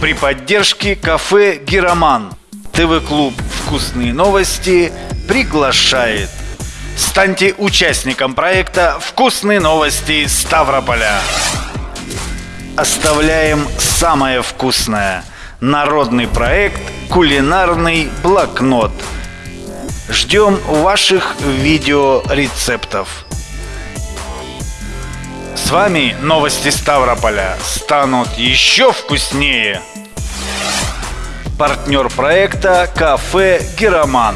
при поддержке кафе «Гироман». ТВ-клуб «Вкусные новости» приглашает. Станьте участником проекта «Вкусные новости Ставрополя». Оставляем самое вкусное. Народный проект «Кулинарный блокнот». Ждем ваших видеорецептов. С вами новости Ставрополя станут еще вкуснее. Партнер проекта «Кафе Героман».